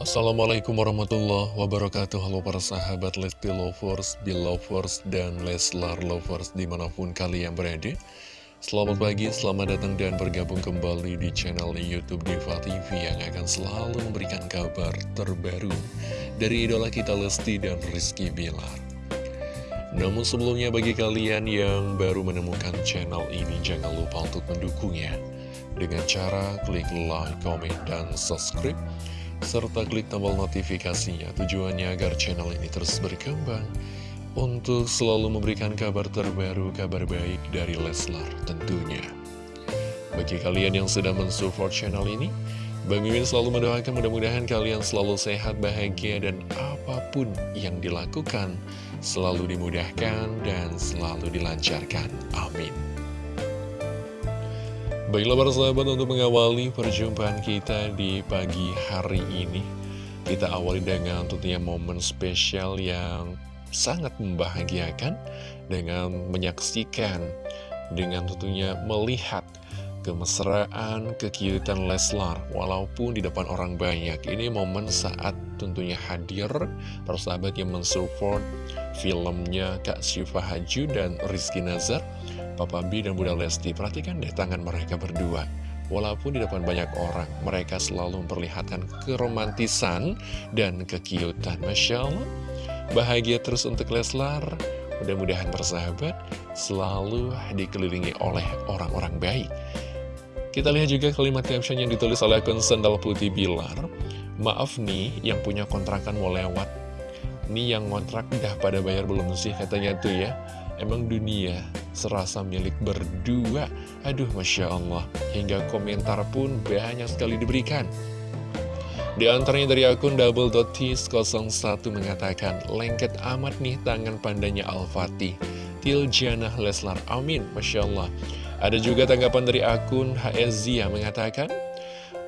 Assalamualaikum warahmatullahi wabarakatuh. Halo para sahabat Lesti Lovers, Belovers, dan Leslar Lovers di mana pun kalian berada. Selamat pagi, selamat datang dan bergabung kembali di channel Youtube Diva TV Yang akan selalu memberikan kabar terbaru dari idola kita Lesti dan Rizky Bilar. Namun sebelumnya bagi kalian yang baru menemukan channel ini Jangan lupa untuk mendukungnya. Dengan cara klik like, comment, dan subscribe serta klik tombol notifikasinya tujuannya agar channel ini terus berkembang untuk selalu memberikan kabar terbaru, kabar baik dari Leslar tentunya. Bagi kalian yang sedang mensupport channel ini, Bang Mimin selalu mendoakan mudah-mudahan kalian selalu sehat, bahagia, dan apa pun yang dilakukan selalu dimudahkan dan selalu dilancarkan. Amin. Baiklah para sahabat untuk mengawali perjumpaan kita di pagi hari ini Kita awali dengan tentunya momen spesial yang sangat membahagiakan Dengan menyaksikan, dengan tentunya melihat kemesraan, kekiutan Leslar Walaupun di depan orang banyak. Ini momen saat tentunya hadir para sahabat yang mensupport filmnya Kak Syifa Haju dan Rizky Nazar Papa B dan Bunda Lesti Perhatikan deh tangan mereka berdua. Walaupun di depan banyak orang Mereka selalu memperlihatkan keromantisan dan kekiutan. Masya Allah. Bahagia terus untuk Leslar. Mudah-mudahan persahabat selalu dikelilingi oleh orang-orang baik. Kita lihat juga kalimat caption yang ditulis oleh akun Sendal Putih Bilar. Maaf nih yang punya kontrakan mau lewat. Nih yang kontrak udah pada bayar belum sih? Katanya tuh ya Emang dunia serasa milik berdua? Aduh Masya Allah. Hingga komentar pun banyak sekali diberikan. Di antaranya dari akun double.tis01 mengatakan Lengket amat nih tangan pandanya Al-Fatih. Tiljanah Leslar Amin. Masya Allah. Ada juga tanggapan dari akun HSZia mengatakan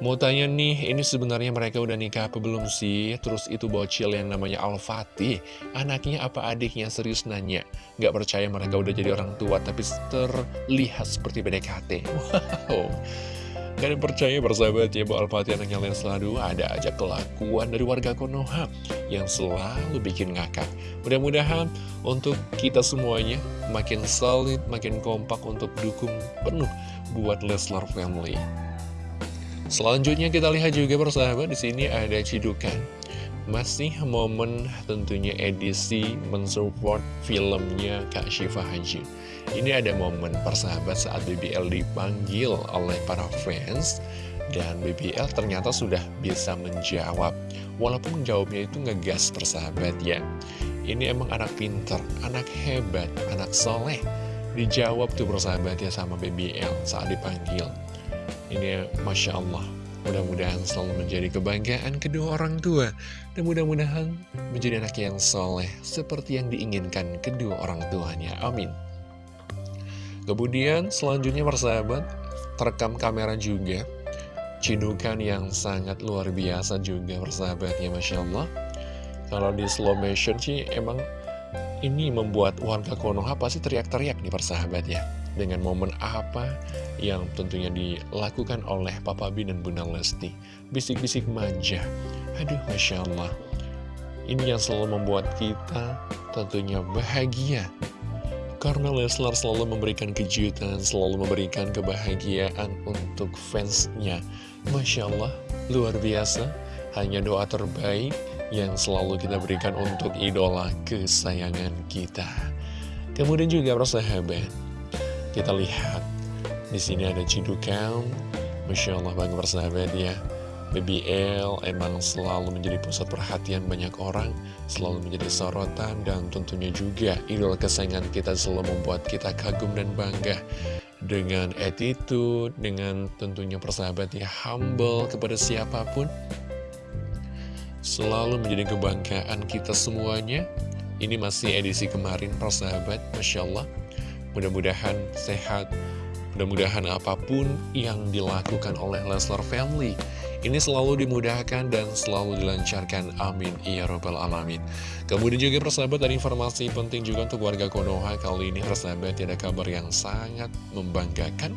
Mau tanya nih, ini sebenarnya mereka udah nikah apa belum sih? Terus itu bocil yang namanya Al-Fatih, anaknya apa adiknya? Serius nanya. Gak percaya mereka udah jadi orang tua, tapi terlihat seperti PDKT. Wow. Gak ada percaya bersahabat ya bahwa Al-Fatih anaknya selalu ada aja kelakuan dari warga Konoha yang selalu bikin ngakak. Mudah-mudahan untuk kita semuanya makin solid, makin kompak untuk dukung penuh buat Leslar Family. Selanjutnya kita lihat juga persahabat di sini ada cidukan. Masih momen tentunya edisi mensupport filmnya Kak Syifa Haji. Ini ada momen persahabat saat BBL dipanggil oleh para fans dan BBL ternyata sudah bisa menjawab. Walaupun jawabnya itu ngegas persahabat ya. Ini emang anak pinter, anak hebat, anak soleh. Dijawab tuh persahabat ya sama BBL saat dipanggil. Ini Masya Allah Mudah-mudahan selalu menjadi kebanggaan kedua orang tua. Dan mudah-mudahan menjadi anak yang soleh Seperti yang diinginkan kedua orang tuanya. Amin. Kemudian selanjutnya persahabat Terekam kamera juga. Cidukan yang sangat luar biasa juga persahabatnya Masya Allah. Kalau di slow motion sih emang ini membuat warga Konoha pasti teriak-teriak nih persahabat ya dengan momen apa yang tentunya dilakukan oleh Papa B dan Bunda Lesti. Bisik-bisik manja. Aduh, Masya Allah. Ini yang selalu membuat kita tentunya bahagia. Karena Leslar selalu memberikan kejutan, selalu memberikan kebahagiaan untuk fansnya. Masya Allah, luar biasa. Hanya doa terbaik yang selalu kita berikan untuk idola kesayangan kita. Kemudian juga persahabat, kita lihat di sini ada cidukan, masya Allah bangga persahabat ya. BBL emang selalu menjadi pusat perhatian banyak orang, selalu menjadi sorotan, dan tentunya juga idola kesayangan kita selalu membuat kita kagum dan bangga dengan attitude, dengan tentunya persahabat ya humble kepada siapa pun. Selalu menjadi kebanggaan kita semuanya. Ini masih edisi kemarin persahabat, Masya Allah. Mudah-mudahan sehat, mudah-mudahan apa pun yang dilakukan oleh Leslar Family ini selalu dimudahkan dan selalu dilancarkan. Amin. Ya Robbal Alamin. Kemudian juga persahabat ada informasi penting juga untuk warga Konoha. Kali ini persahabat ada kabar yang sangat membanggakan.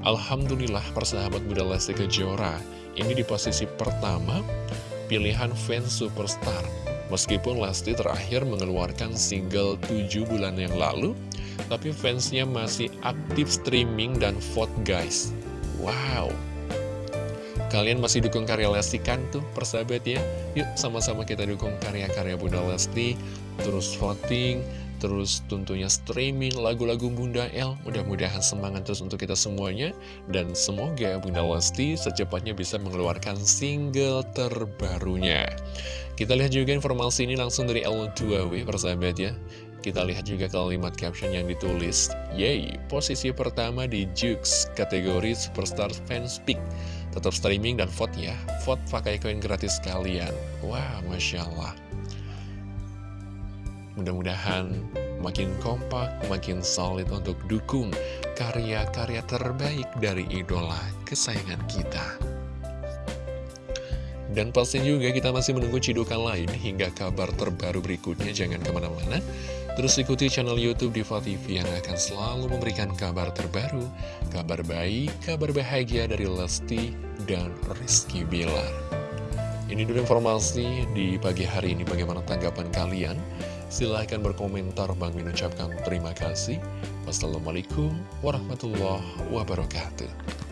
Alhamdulillah persahabat Bunda Lesti Kejora ini di posisi pertama pilihan fans superstar. Meskipun Lesti terakhir mengeluarkan single 7 bulan yang lalu, tapi fansnya masih aktif streaming dan vote guys. Wow! Kalian masih dukung karya Lesti kan tuh persahabat ya? Yuk sama-sama kita dukung karya-karya Bunda Lesti, terus voting, terus tentunya streaming lagu-lagu Bunda L. Mudah-mudahan semangat terus untuk kita semuanya. Dan semoga Bunda Lesti secepatnya bisa mengeluarkan single terbarunya. Kita lihat juga informasi ini langsung dari L2W persahabat ya. Kita lihat juga kalimat caption yang ditulis. Yay, posisi pertama di Jux kategori Superstar Fans Pick. Tetap streaming dan vote ya. Vote pakai koin gratis kalian. Wah, Masya Allah. Mudah-mudahan makin kompak, makin solid untuk dukung karya-karya terbaik dari idola kesayangan kita. Dan pasti juga kita masih menunggu cidukan lain hingga kabar terbaru berikutnya. Jangan ke mana-mana. Terus ikuti channel Youtube Diva TV yang akan selalu memberikan kabar terbaru, kabar baik, kabar bahagia dari Lesti dan Rizky Bilar. Ini dulu informasi di pagi hari ini. Bagaimana tanggapan kalian? Silahkan berkomentar, Bang Min ucapkan terima kasih. Wassalamualaikum warahmatullahi wabarakatuh.